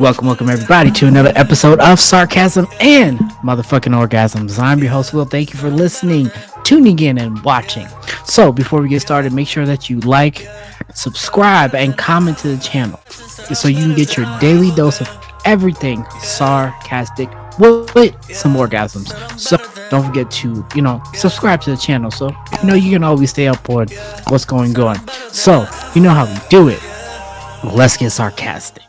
Welcome, welcome everybody to another episode of Sarcasm and Motherfucking Orgasms. I'm your host, Will. Thank you for listening, tuning in, and watching. So, before we get started, make sure that you like, subscribe, and comment to the channel so you can get your daily dose of everything sarcastic with some orgasms. So, don't forget to, you know, subscribe to the channel so you know you can always stay up on what's going on. So, you know how we do it. Let's get sarcastic.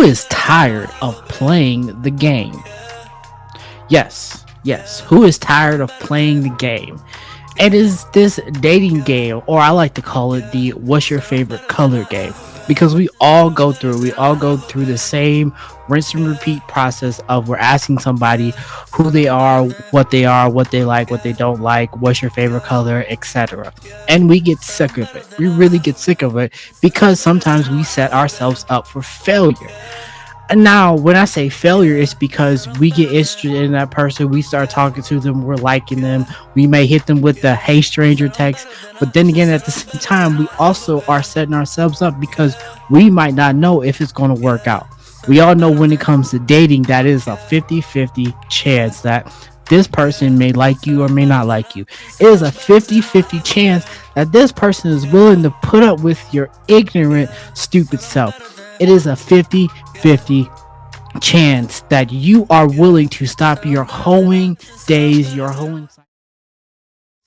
Is tired of playing the game? Yes, yes. Who is tired of playing the game? It is this dating game, or I like to call it the what's your favorite color game because we all go through we all go through the same rinse and repeat process of we're asking somebody who they are what they are what they like what they don't like what's your favorite color etc and we get sick of it. We really get sick of it because sometimes we set ourselves up for failure now when i say failure it's because we get interested in that person we start talking to them we're liking them we may hit them with the hey stranger text but then again at the same time we also are setting ourselves up because we might not know if it's going to work out. We all know when it comes to dating that is a 50-50 chance that this person may like you or may not like you it is a 50-50 chance that this person is willing to put up with your ignorant stupid self it is a 50 50 chance that you are willing to stop your hoeing days, your hoeing to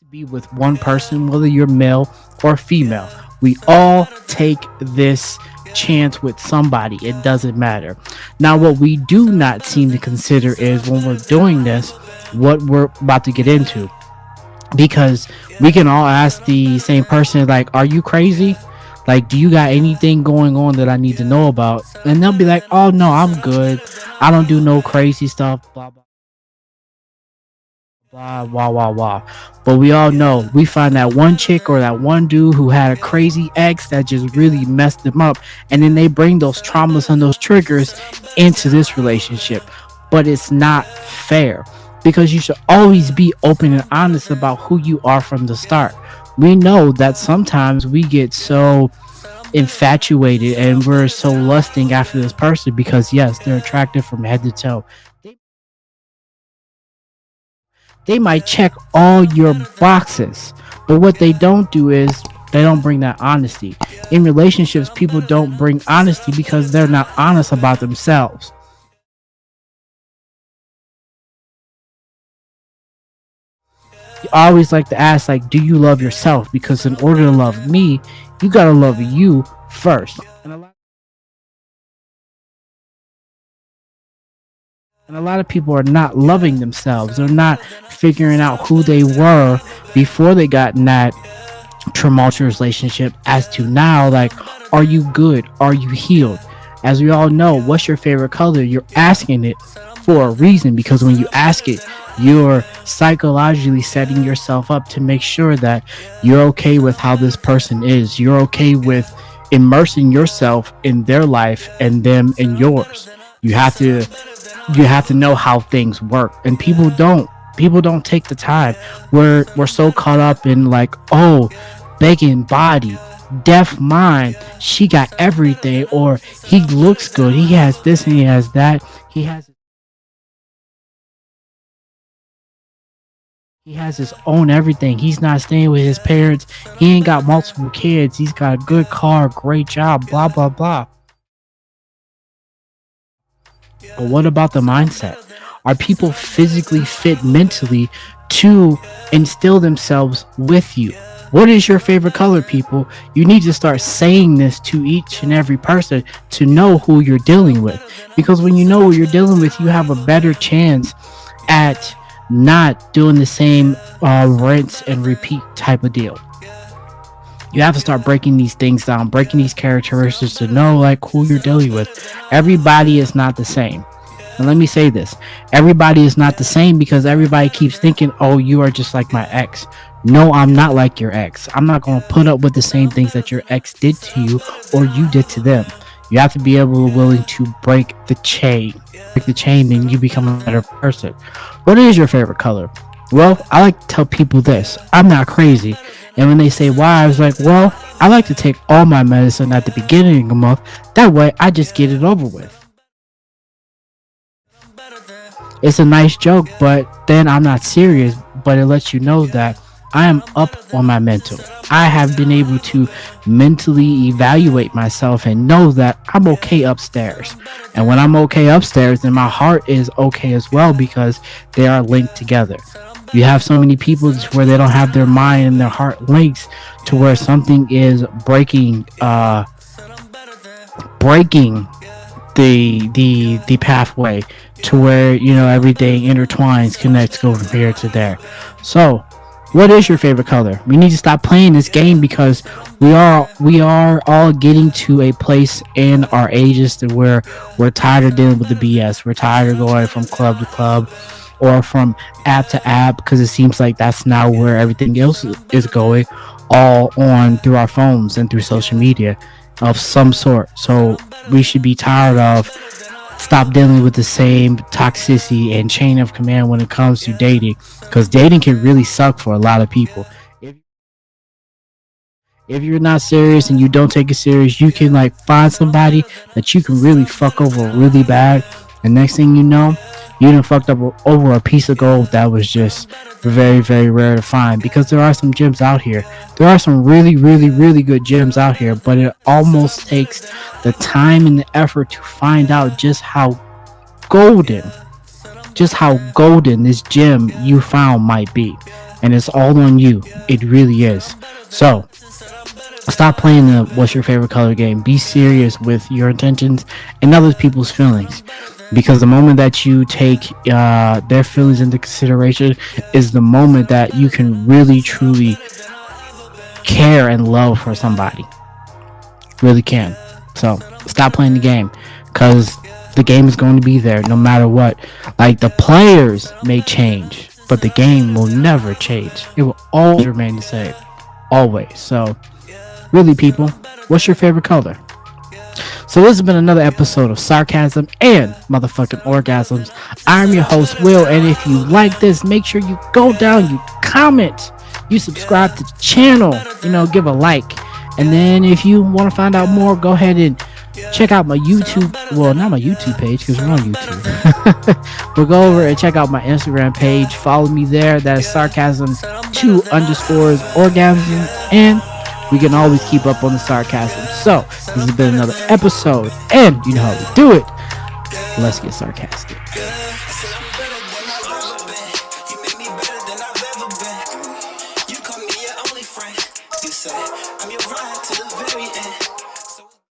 be with one person, whether you're male or female. We all take this chance with somebody. It doesn't matter. Now, what we do not seem to consider is when we're doing this, what we're about to get into. Because we can all ask the same person, like, are you crazy? Like, do you got anything going on that I need to know about? And they'll be like, oh, no, I'm good. I don't do no crazy stuff. Blah, blah. Blah, blah, blah, blah. But we all know we find that one chick or that one dude who had a crazy ex that just really messed them up. And then they bring those traumas and those triggers into this relationship. But it's not fair because you should always be open and honest about who you are from the start. We know that sometimes we get so infatuated and we're so lusting after this person because yes they're attractive from head to toe. They, might check all your boxes but what they don't do is they don't bring that honesty. In relationships people don't bring honesty because they're not honest about themselves Always like to ask, like, do you love yourself? Because in order to love me, you gotta love you first. And a lot, and a lot of people are not loving themselves. They're not figuring out who they were before they got in that tumultuous relationship. As to now, like, are you good? Are you healed? As we all know, what's your favorite color? You're asking it for a reason because when you ask it, you're psychologically setting yourself up to make sure that you're okay with how this person is. You're okay with immersing yourself in their life and them in yours. You have to you have to know how things work and people don't people don't take the time we're we're so caught up in like oh begging body deaf mind she got everything or he looks good he has this and he has that he has He has his own everything. He's not staying with his parents. He ain't got multiple kids. He's got a good car, great job, blah, blah, blah. But what about the mindset? Are people physically fit mentally to instill themselves with you? What is your favorite color, people? You need to start saying this to each and every person to know who you're dealing with. Because when you know who you're dealing with, you have a better chance at not doing the same uh, rinse and repeat type of deal. You have to start breaking these things down, breaking these characteristics to know like who you're dealing with. Everybody is not the same. And let me say this everybody is not the same because everybody keeps thinking, oh, you are just like my ex. No, I'm not like your ex. I'm not going to put up with the same things that your ex did to you or you did to them. You have to be able willing to break the chain. Break the chain, then you become a better person. What is your favorite color? Well, I like to tell people this. I'm not crazy. And when they say why, I was like, well, I like to take all my medicine at the beginning of the month. That way, I just get it over with. It's a nice joke, but then I'm not serious. But it lets you know that I am up on my mental. I have been able to mentally evaluate myself and know that I'm okay upstairs. And when I'm okay upstairs, then my heart is okay as well because they are linked together. You have so many people where they don't have their mind and their heart links to where something is breaking uh breaking the the the pathway to where you know everything intertwines connects go from here to there so what is your favorite color? We need to stop playing this game because we are we are all getting to a place in our ages to where we're tired of dealing with the bs we're tired of going from club to club or from app to app because it seems like that's now where everything else is going all on through our phones and through social media of some sort. So we should be tired of stop dealing with the same toxicity and chain of command when it comes to dating because dating can really suck for a lot of people. If, you're not serious and you don't take it serious you can like find somebody that you can really fuck over really bad and next thing you know you done fucked up over a piece of gold that was just very very rare to find. Because there are some gems out here. There are some really really really good gems out here but it almost takes the time and the effort to find out just how golden just how golden this gem you found might be. And it's all on you. It really is. So stop playing the what's your favorite color game. Be serious with your intentions and other people's feelings because the moment that you take uh, their feelings into consideration is the moment that you can really truly care and love for somebody. Really can. So stop playing the game. Because the game is going to be there no matter what. Like the players may change but the game will never change. It will always remain the same. Always. So really people what's your favorite color so this has been another episode of Sarcasm and Motherfucking Orgasms. I'm your host, Will, and if you like this, make sure you go down, you comment, you subscribe to the channel, you know, give a like. And then if you want to find out more, go ahead and check out my YouTube. Well, not my YouTube page because we're on YouTube. but go over and check out my Instagram page. Follow me there. That is sarcasm two underscores orgasm and we can always keep up on the sarcasm. So, this has been another episode, and you know how we do it. Let's get sarcastic.